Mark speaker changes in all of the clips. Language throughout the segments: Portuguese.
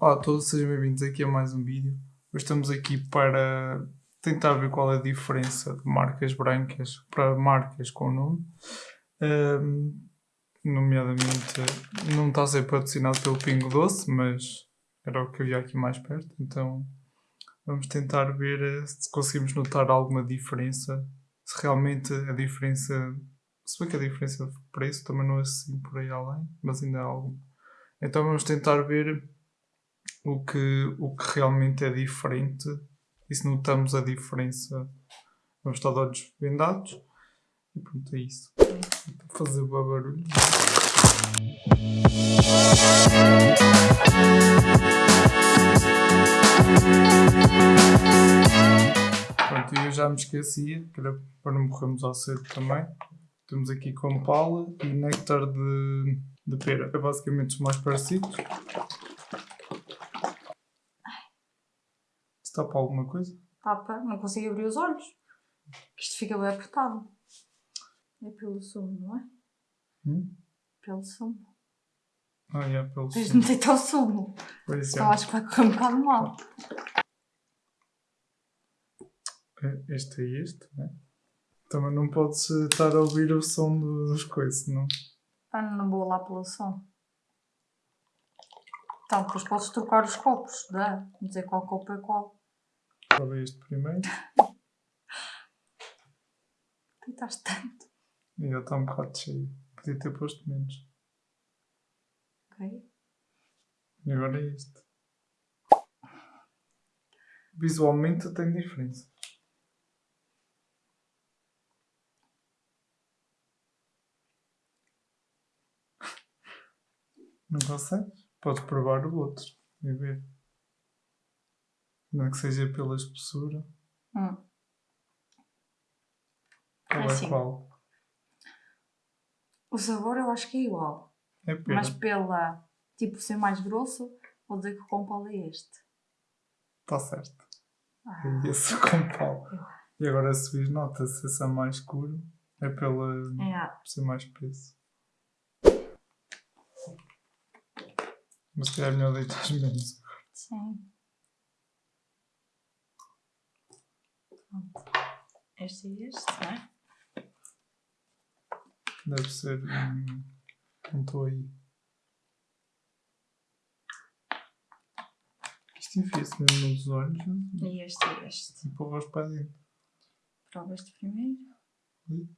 Speaker 1: Olá a todos, sejam bem-vindos aqui a mais um vídeo. Hoje estamos aqui para tentar ver qual é a diferença de marcas brancas para marcas com nome. Ahm, nomeadamente, não está a ser patrocinado pelo Pingo Doce, mas era o que havia aqui mais perto. Então vamos tentar ver eh, se conseguimos notar alguma diferença. Se realmente a diferença. Se bem que a diferença de preço também não é assim por aí além, mas ainda há algo. Então vamos tentar ver o que, o que realmente é diferente e se notamos a diferença. Vamos estar de olhos vendados e pronto, é isso. Vou fazer o barulho. Pronto, eu já me esquecia, para não morrermos ao cedo também. Temos aqui com Paula e néctar de, de pera. É basicamente os mais parecidos. Para alguma coisa?
Speaker 2: Tapa, não consigo abrir os olhos. Isto fica bem apertado. É pelo sumo, não é?
Speaker 1: Hum?
Speaker 2: Pelo sumo.
Speaker 1: Ah, é, pelo
Speaker 2: Tens de meter o sumo.
Speaker 1: Pois
Speaker 2: Só acho que vai correr um bocado mal.
Speaker 1: é. Este é este, né? Também não podes estar a ouvir o som do- dos coisas, não?
Speaker 2: Ah, não vou lá pelo som. Então, depois podes trocar os copos, dá? Dizer qual copo é qual.
Speaker 1: É este primeiro?
Speaker 2: Tentaste tanto.
Speaker 1: E já está um bocado cheio. Podia ter posto menos.
Speaker 2: Ok?
Speaker 1: E agora é este. Visualmente tem diferença. Não consegues? Podes provar o outro e ver. Não é que seja pela espessura.
Speaker 2: Hum.
Speaker 1: Qual
Speaker 2: É
Speaker 1: é
Speaker 2: assim.
Speaker 1: qual?
Speaker 2: O sabor eu acho que é igual.
Speaker 1: É pera.
Speaker 2: Mas pela, tipo, ser mais grosso, vou dizer que o compal é este.
Speaker 1: Está certo.
Speaker 2: Ah,
Speaker 1: É esse com pau. E agora se vis, nota-se esse é mais escuro. É pela.
Speaker 2: é,
Speaker 1: por ser mais espesso. Mas se calhar é melhor deitar menos.
Speaker 2: sim. Pronto. Este e este, não é?
Speaker 1: Deve ser. Não estou aí. Isto enfia-se mesmo nos olhos né?
Speaker 2: E este e este.
Speaker 1: e empurra-os para dentro.
Speaker 2: Prova este primeiro.
Speaker 1: Ui.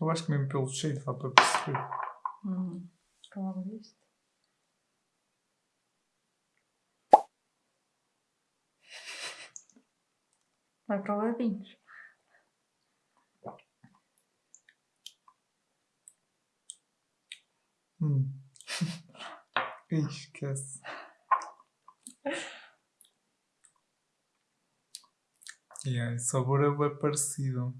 Speaker 1: Eu acho que mesmo pelo cheiro dá para perceber.
Speaker 2: Hum. Prova este. Vai provar vinhos.
Speaker 1: Hum. Ih, esquece. E aí, o sabor é bem parecido.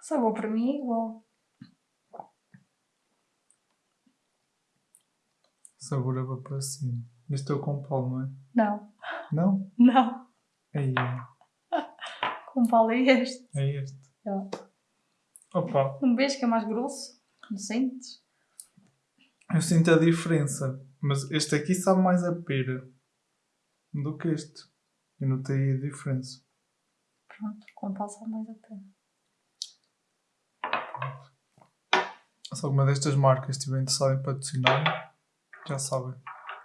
Speaker 2: Sabor para mim é igual.
Speaker 1: É bem parecido. Este é o com pau, não é?
Speaker 2: Não.
Speaker 1: Não?
Speaker 2: Não.
Speaker 1: É,
Speaker 2: Compal é este.
Speaker 1: é este.
Speaker 2: Já.
Speaker 1: Opa,
Speaker 2: Um beijo que é mais grosso. Não sentes?
Speaker 1: eu sinto a diferença. Mas este aqui sabe mais a pera do que este. Eu notei a diferença.
Speaker 2: Pronto, compal sabe mais a pena.
Speaker 1: Se alguma destas marcas estiver interessada em patrocinar, já sabem.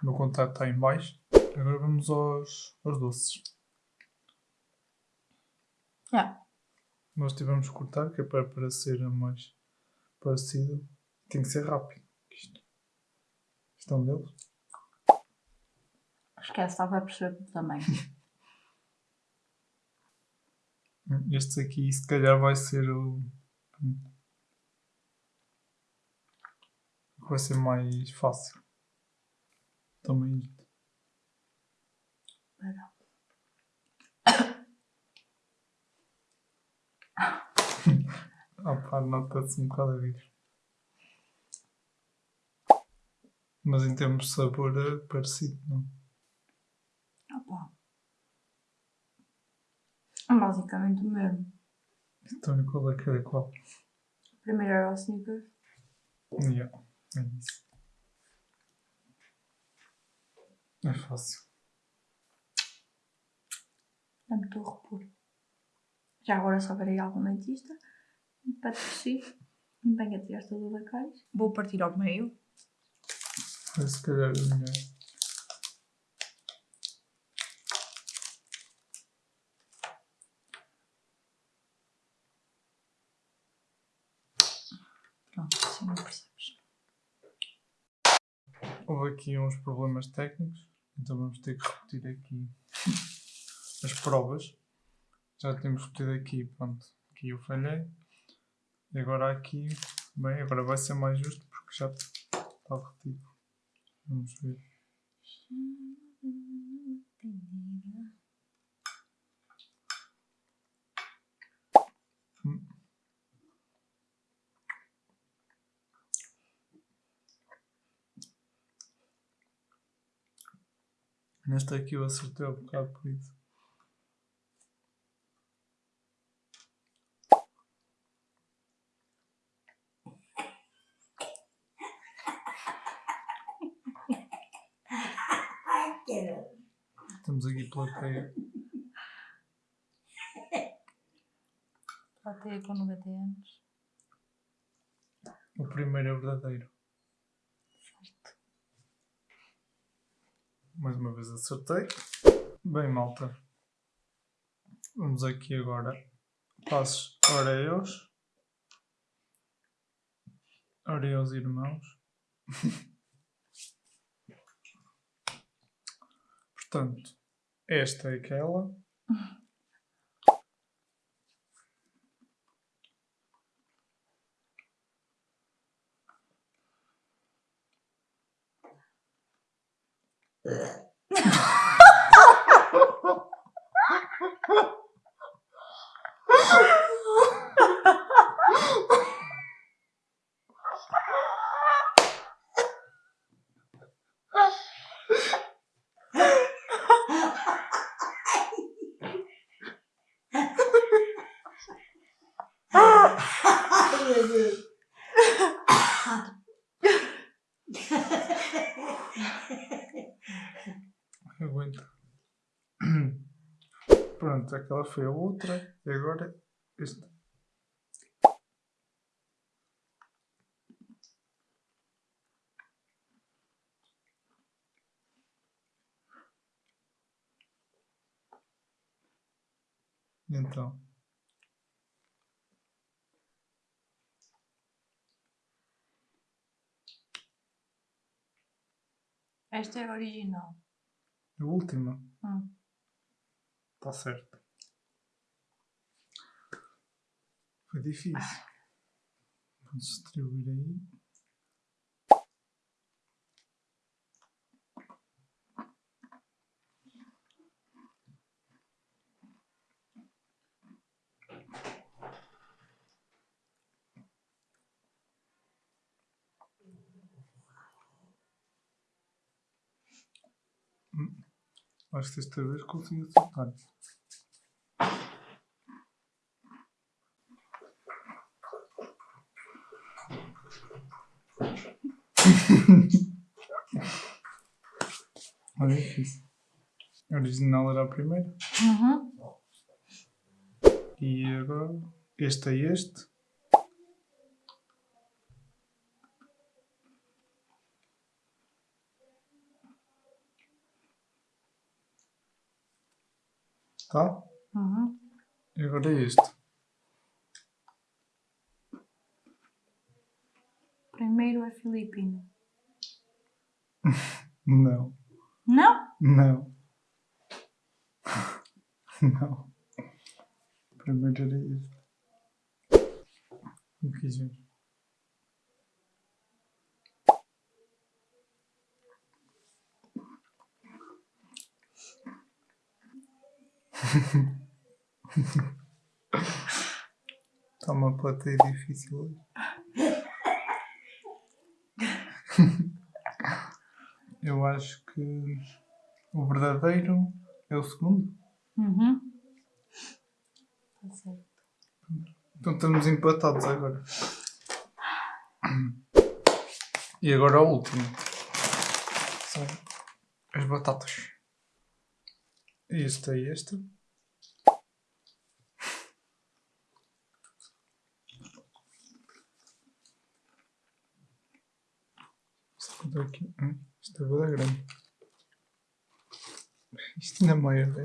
Speaker 1: O meu contato está em baixo. Agora vamos aos, aos doces.
Speaker 2: Já.
Speaker 1: Nós tivemos que cortar, que é para, ser mais parecido. Tem que ser rápido. Isto. Isto é um deles.
Speaker 2: Esquece, estava a perceber também.
Speaker 1: Este aqui, se calhar, vai ser o. Vai ser mais fácil. Também isto.
Speaker 2: Espera.
Speaker 1: Ah pá, nota-se um bocado a vir. Mas em termos de sabor é parecido, não?
Speaker 2: Opa. É basicamente o mesmo.
Speaker 1: Então e qual é que é qual?
Speaker 2: Primeiro era o Snickers.
Speaker 1: Yeah, é isso. É fácil.
Speaker 2: Não me estou a repor. Já agora só verei algum dentista. Para tossir. Venha tirar toda da caixa. Vou partir ao meio.
Speaker 1: É se calhar é melhor.
Speaker 2: Pronto, assim não percebes.
Speaker 1: Houve aqui uns problemas técnicos, então vamos ter que repetir aqui as provas. Já temos repetido aqui, pronto, aqui eu falhei. E agora aqui, bem, agora vai ser mais justo porque já está repetido. Vamos ver. Hum. Nesta aqui eu acertei um bocado por isso. Estamos aqui plateia.
Speaker 2: Plateia com 90 anos.
Speaker 1: O primeiro é verdadeiro. Mais uma vez acertei. Bem, malta. Vamos aqui agora. Passos Oreos. Oreos irmãos. Portanto, esta é aquela. Yeah, yeah. Aquela foi a outra. E agora esta. Então,
Speaker 2: Esta é a original.
Speaker 1: a última.
Speaker 2: Hum.
Speaker 1: Está certo. Foi difícil. Vamos distribuir aí. Hum. Acho que desta vez consegui acertar. Olha isso. A original era a primeira.
Speaker 2: Uhum.
Speaker 1: E agora este é este. Tá?
Speaker 2: Uhum.
Speaker 1: E agora é este.
Speaker 2: Primeiro é filipino.
Speaker 1: Não.
Speaker 2: Não?
Speaker 1: Não. Não. Primeiro era este. Não quis ver. Está uma plateia difícil hoje. Eu acho que o verdadeiro é o segundo.
Speaker 2: Uhum. Tá certo.
Speaker 1: Então estamos empatados agora. E agora o último. São as batatas. Este é este. Só contar aqui. Hum, Isto é bem grande. Isto ainda é maior, é?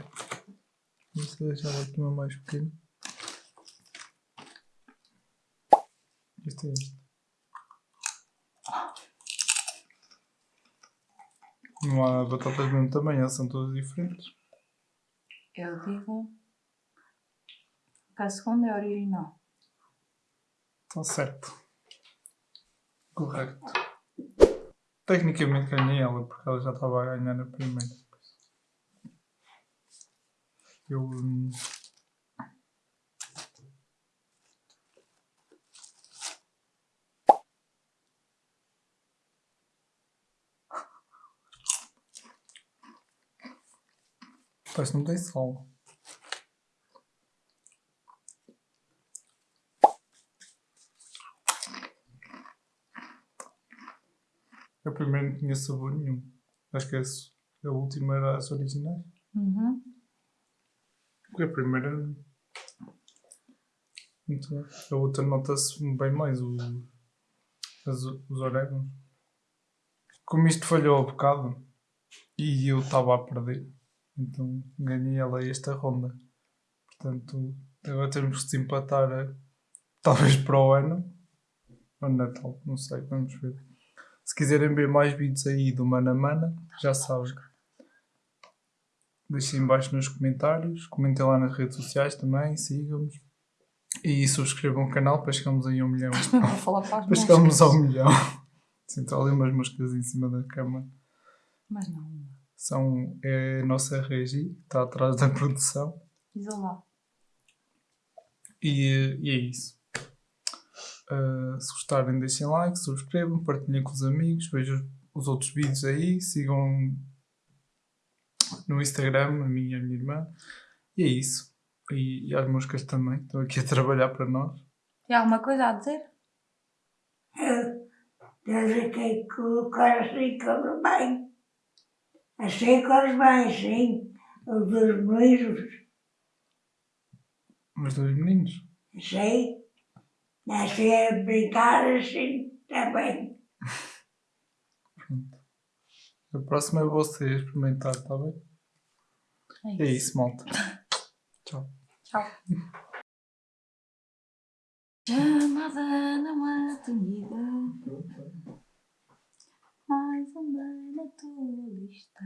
Speaker 1: Vamos deixar aqui uma mais pequena. Este é este. Não há batatas do mesmo tamanho, elas são todas diferentes.
Speaker 2: Eu digo que a segunda é original.
Speaker 1: Está certo. Correto. Tecnicamente ganhei ela, porque ela já estava a ganhar na primeira. Eu. hum, Parece que não tem sal. A primeira não tinha sabor nenhum. Acho que esse- a última era as originais.
Speaker 2: Uhum.
Speaker 1: Porque a primeira. Bem. A outra nota-se bem mais o, as, os orégãos. Como isto falhou a bocado e eu estava a perder, então ganhei ela esta ronda. Portanto, agora temos que desempatar eh, talvez para o ano ou Natal, não sei, vamos ver. Se quiserem ver mais vídeos aí do Mana Mana, já sabem. Deixem em baixo nos comentários, comentem lá nas redes sociais também, sigam-nos e subscrevam o canal para chegarmos aí a um milhão.
Speaker 2: Vou falar para
Speaker 1: para chegarmos ao milhão. Está ali umas moscas em cima da cama.
Speaker 2: Mas não.
Speaker 1: São, é a nossa regi, que está atrás da produção.
Speaker 2: Isolar.
Speaker 1: E, e é isso. Uh, se gostarem, deixem like, subscrevam, partilhem com os amigos, vejam os outros vídeos aí, sigam no Instagram, a minha e a minha irmã. E é isso. E, e as moscas também, estão aqui a trabalhar para nós.
Speaker 2: Tem alguma coisa a dizer?
Speaker 3: Desde que colocar assim corre bem. Assim corre bem, sim. Os dois meninos,
Speaker 1: Os dois meninos.
Speaker 3: sim. Mas se é brincar assim, está bem. Pronto.
Speaker 1: A próxima é você experimentar, está bem? É isso, é isso malta. Tchau.
Speaker 2: Tchau. Chamada não atendida Mais um bem na tua lista